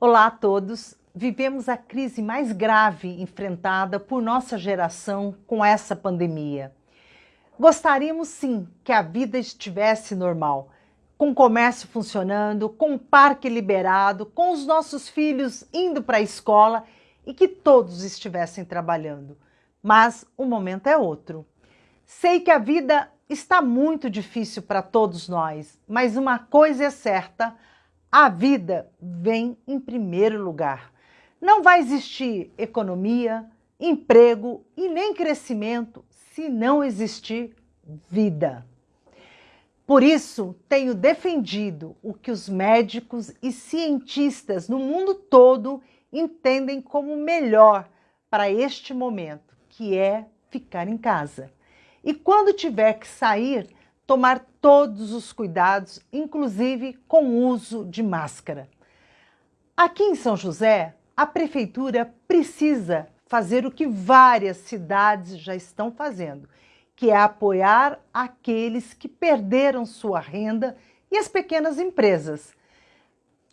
Olá a todos! Vivemos a crise mais grave enfrentada por nossa geração com essa pandemia. Gostaríamos sim que a vida estivesse normal, com o comércio funcionando, com o parque liberado, com os nossos filhos indo para a escola e que todos estivessem trabalhando. Mas o momento é outro. Sei que a vida está muito difícil para todos nós, mas uma coisa é certa, a vida vem em primeiro lugar. Não vai existir economia, emprego e nem crescimento se não existir vida. Por isso, tenho defendido o que os médicos e cientistas no mundo todo entendem como melhor para este momento, que é ficar em casa. E quando tiver que sair, tomar todos os cuidados, inclusive com o uso de máscara. Aqui em São José, a prefeitura precisa fazer o que várias cidades já estão fazendo, que é apoiar aqueles que perderam sua renda e as pequenas empresas.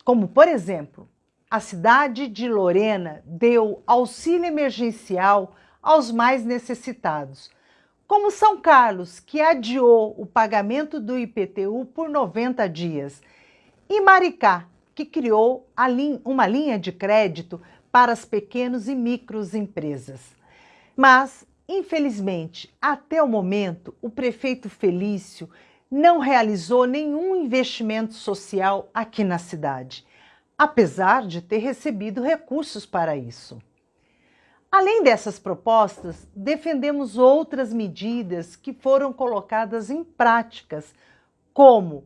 Como, por exemplo, a cidade de Lorena deu auxílio emergencial aos mais necessitados, como São Carlos, que adiou o pagamento do IPTU por 90 dias, e Maricá, que criou uma linha de crédito para as pequenas e micros empresas. Mas, infelizmente, até o momento, o prefeito Felício não realizou nenhum investimento social aqui na cidade, apesar de ter recebido recursos para isso. Além dessas propostas, defendemos outras medidas que foram colocadas em práticas, como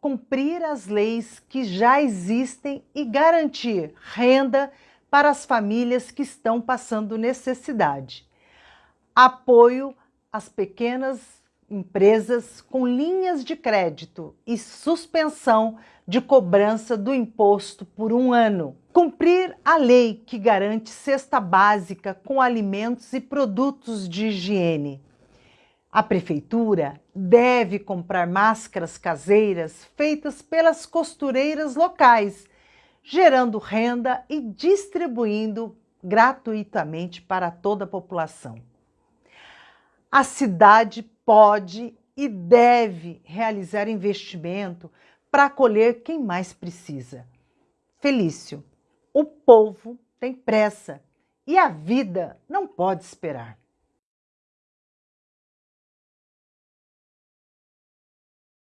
cumprir as leis que já existem e garantir renda para as famílias que estão passando necessidade. Apoio às pequenas empresas com linhas de crédito e suspensão de cobrança do imposto por um ano. Cumprir a lei que garante cesta básica com alimentos e produtos de higiene. A prefeitura deve comprar máscaras caseiras feitas pelas costureiras locais, gerando renda e distribuindo gratuitamente para toda a população. A cidade pode e deve realizar investimento para acolher quem mais precisa. Felício, o povo tem pressa e a vida não pode esperar.